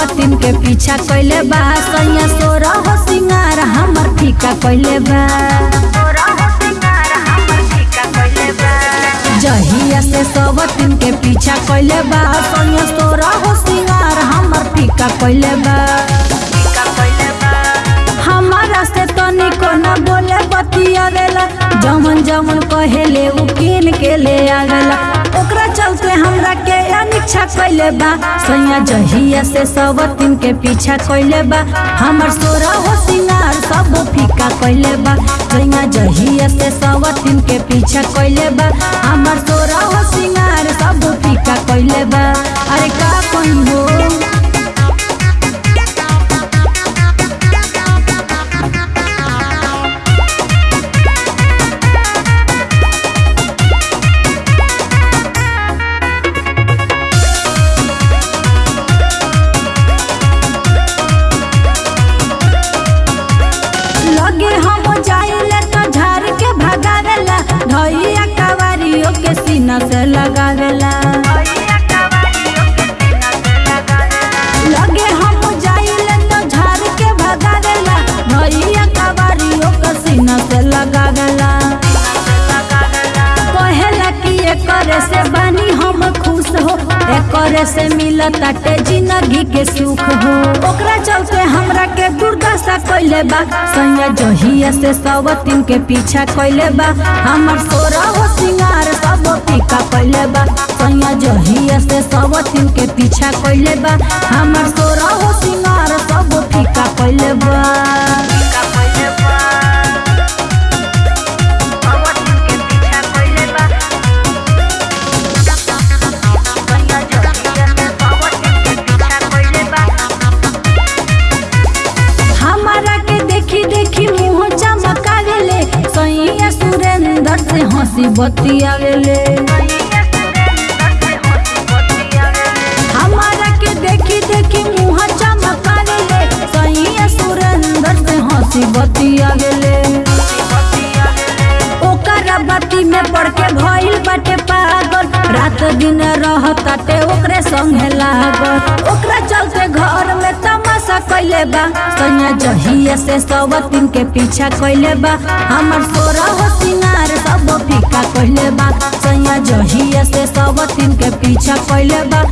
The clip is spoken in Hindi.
सवतीन के पीछा कैले बा। सैया सोरा हो सिंगार हमर फीका कैले बा। जहिया से सवतीन के पीछा कैले बा। सैया सोरा हो सिंगार हमर फीका कैले बा। जमन जमन कहेले उ किन के ले ओकरा चलते हमरा के अनिच्छा कैले बा। सैया जहिया से सवतीन के पीछा कैले बा। हमर सोरा हो सिंगार सब फीका कैले बा। सैया जहिया से सवतीन के पीछा कैले बा। हमर सोरा हो सिंगार कि एकरे से बानी हम खुश हो, एकरे से मिलताटे ज़िंदगी के सुख हो। ओकरा चलते हमरा के दुर्दशा कैले बा सैया जहिया से सवतीन के पीछा कैले बा। हमर सोरा हो सिंगार सब फीका कैले बा सैया जहिया से सवतीन के पीछा कैले बा। हमर सोरा हो सिंगार सब फीका कैले बा। सुरेंद्र से हँसी बतियावेले हमारा के देखी देखी मुँह चमकावेले सैया सुरेंद्र से हँसी बतियावेले ओकरा बाती में पड़ के भइल बाटे पागल रात दिन रहताटे ओकरे संगे लागल ओकरा कैले बा सैया जहिया से सवतीन के पीछा कैले बा हमर सोरा सिंगार सब फीका कैले बा सैया जहिया से सवतीन के पीछा कैले बा